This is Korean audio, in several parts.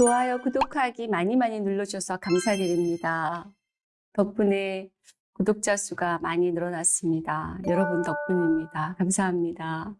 좋아요, 구독하기 많이 많이 눌러주셔서 감사드립니다. 덕분에 구독자 수가 많이 늘어났습니다. 여러분 덕분입니다. 감사합니다.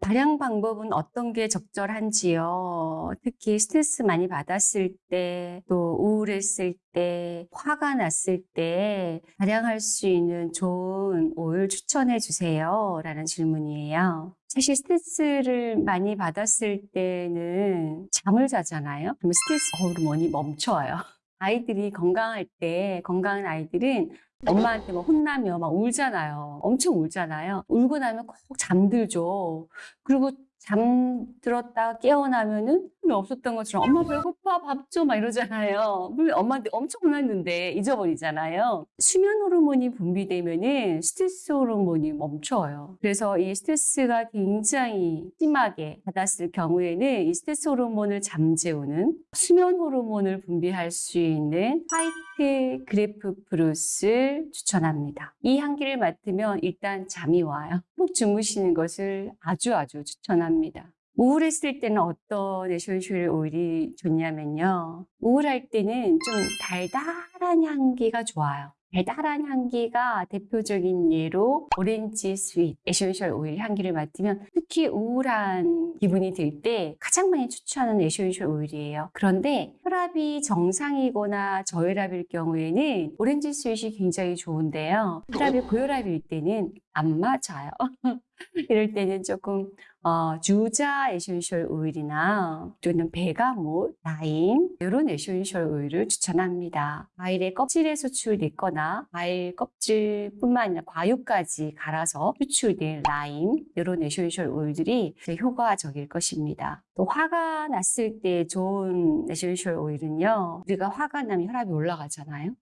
발양 방법은 어떤 게 적절한지요? 특히 스트레스 많이 받았을 때, 또 우울했을 때, 화가 났을 때 발양할 수 있는 좋은 오일 추천해 주세요. 라는 질문이에요. 사실 스트레스를 많이 받았을 때는 잠을 자잖아요. 그러면 스트레스 호르몬이 멈춰요. 아이들이 건강할 때, 건강한 아이들은 엄마한테 막 혼나면 막 울잖아요. 엄청 울잖아요. 울고 나면 꼭 잠들죠. 그리고 잠들었다 깨어나면은 없었던 것처럼 엄마 배고파 밥 줘 막 이러잖아요. 엄마한테 엄청 혼났는데 잊어버리잖아요. 수면 호르몬이 분비되면은 스트레스 호르몬이 멈춰요. 그래서 이 스트레스가 굉장히 심하게 받았을 경우에는 이 스트레스 호르몬을 잠재우는 수면 호르몬을 분비할 수 있는 white grapefruit를 추천합니다. 이 향기를 맡으면 일단 잠이 와요. 푹 주무시는 것을 아주 아주 추천합니다. 우울했을 때는 어떤 essential 오일이 좋냐면요. 우울할 때는 좀 달달한 향기가 좋아요. 달달한 향기가 대표적인 예로 오렌지 sweet essential 오일 향기를 맡으면 특히 우울한 기분이 들 때 가장 많이 추천하는 essential 오일이에요. 그런데 혈압이 정상이거나 저혈압일 경우에는 오렌지 sweet이 굉장히 좋은데요. 혈압이 고혈압일 때는 안 맞아요. 이럴 때는 조금 어, 유자 essential 오일이나 또는 bergamot, 라임 이런 essential 오일을 추천합니다. 과일의 껍질에 추출됐거나 과일 껍질뿐만 아니라 과육까지 갈아서 추출된 라임 이런 essential 오일들이 효과적일 것입니다. 또 화가 났을 때 좋은 essential 오일은요. 우리가 화가 나면 혈압이 올라가잖아요.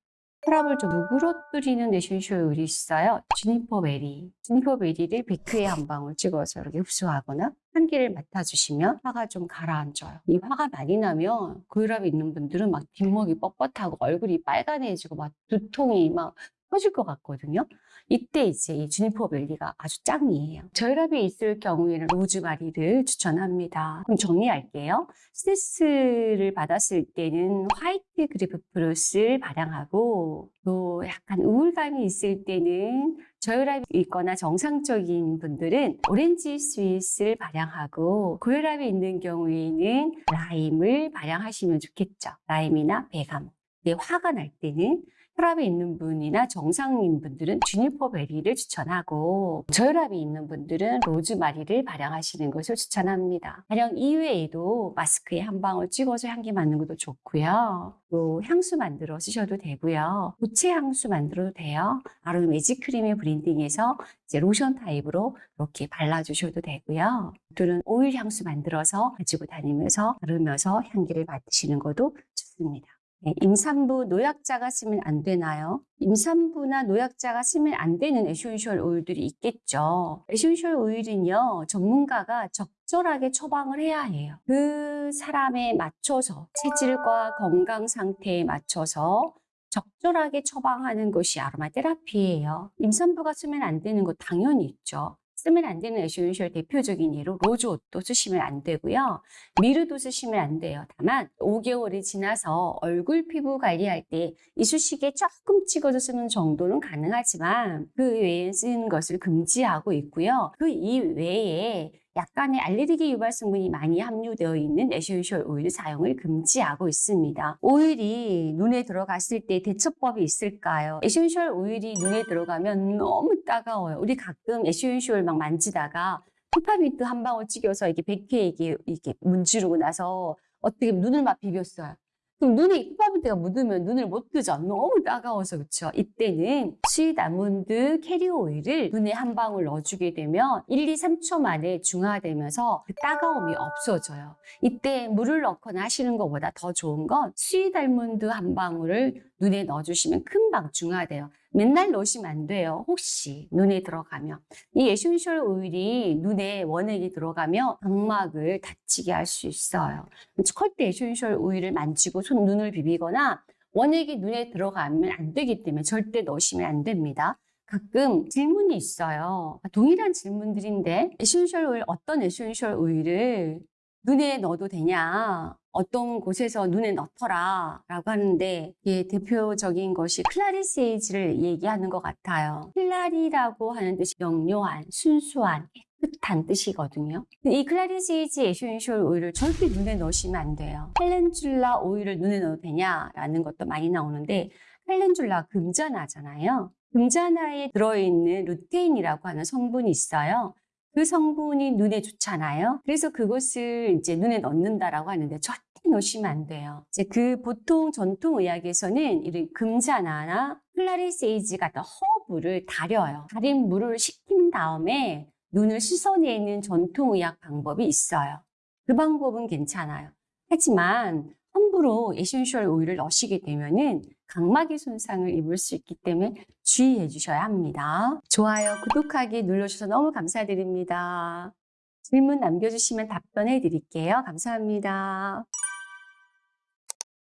혈압을 좀 누그러뜨리는 essential 오일이 있어요. juniper berry. juniper berry를 마스크에 한 방울 찍어서 이렇게 흡수하거나 향기를 맡아주시면 화가 좀 가라앉아요. 이 화가 많이 나면 고혈압이 있는 분들은 막 뒷목이 뻣뻣하고 얼굴이 빨개지고 막 두통이 막 터질 것 같거든요. 이때 이제 이 juniper berry가 아주 짱이에요. 저혈압이 있을 경우에는 로즈마리를 추천합니다. 그럼 정리할게요. 스트레스를 받았을 때는 white grapefruit를 발향하고 또 약간 우울감이 있을 때는 저혈압이 있거나 정상적인 분들은 오렌지 sweet을 발향하고 고혈압이 있는 경우에는 라임을 발향하시면 좋겠죠. 라임이나 bergamot. 네, 화가 날 때는 혈압이 있는 분이나 정상인 분들은 juniper berry를 추천하고 저혈압이 있는 분들은 로즈마리를 발향하시는 것을 추천합니다. 발향 이외에도 마스크에 한 방울 찍어서 향기 맡는 것도 좋고요. 또 향수 만들어 쓰셔도 되고요. 고체 향수 만들어도 돼요. 아로마 magic 크림에 blending해서 이제 로션 타입으로 이렇게 발라주셔도 되고요. 또는 오일 향수 만들어서 가지고 다니면서 바르면서 향기를 맡으시는 것도 좋습니다. 네, 임산부 노약자가 쓰면 안 되나요? 임산부나 노약자가 쓰면 안 되는 essential 오일들이 있겠죠. essential 오일은요, 전문가가 적절하게 처방을 해야 해요. 그 사람에 맞춰서 체질과 건강 상태에 맞춰서 적절하게 처방하는 것이 아로마 테라피예요. 임산부가 쓰면 안 되는 거 당연히 있죠. 쓰면 안 되는 essential 대표적인 예로 rose otto도 쓰시면 안 되고요. myrrh도 쓰시면 안 돼요. 다만 5개월이 지나서 얼굴 피부 관리할 때 이쑤시개 조금 찍어서 쓰는 정도는 가능하지만 그 외에 쓰는 것을 금지하고 있고요. 그 이외에 약간의 알레르기 유발 성분이 많이 함유되어 있는 essential 오일 사용을 금지하고 있습니다. 오일이 눈에 들어갔을 때 대처법이 있을까요? essential 오일이 눈에 들어가면 너무 따가워요. 우리 가끔 essential 막 만지다가 페퍼민트 한 방울 찍어서 이게 백회 이게 이렇게 문지르고 나서 어떻게 눈을 막 비볐어요. 그럼 눈에 페퍼민트가 묻으면 눈을 못 뜨죠. 너무 따가워서 그렇죠. 이때는 sweet 아몬드 캐리어 오일을 눈에 한 방울 넣어주게 되면 1, 2, 3초 만에 중화되면서 그 따가움이 없어져요. 이때 물을 넣거나 하시는 것보다 더 좋은 건 sweet 아몬드 한 방울을 눈에 넣어주시면 금방 중화돼요. 맨날 넣으시면 안 돼요. 혹시 눈에 들어가면. 이 essential 오일이 눈에 원액이 들어가면 각막을 다치게 할 수 있어요. 절대 essential 오일을 만지고 손 눈을 비비거나 원액이 눈에 들어가면 안 되기 때문에 절대 넣으시면 안 됩니다. 가끔 질문이 있어요. 동일한 질문들인데 essential 오일 어떤 essential 오일을 눈에 넣어도 되냐? 어떤 곳에서 눈에 넣더라 라고 하는데 이게 대표적인 것이 clary sage를 얘기하는 것 같아요. clary라고 하는 뜻이 명료한, 순수한, 깨끗한 뜻이거든요. 이 clary sage essential 오일을 절대 눈에 넣으시면 안 돼요. calendula 오일을 눈에 넣어도 되냐 라는 것도 많이 나오는데 calendula 금잔화잖아요. 금잔화에 들어있는 루테인이라고 하는 성분이 있어요. 그 성분이 눈에 좋잖아요. 그래서 그것을 이제 눈에 넣는다라고 하는데 절대 넣으시면 안 돼요. 이제 그 보통 전통 의학에서는 이런 금잔화나 clary sage 같은 허브를 달여요. 달인 물을 식힌 다음에 눈을 씻어내는 전통 의학 방법이 있어요. 그 방법은 괜찮아요. 하지만 함부로 essential 오일을 넣으시게 되면은 각막에 손상을 입을 수 있기 때문에 주의해 주셔야 합니다. 좋아요, 구독하기 눌러주셔서 너무 감사드립니다. 질문 남겨주시면 답변해 드릴게요. 감사합니다.